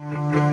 Música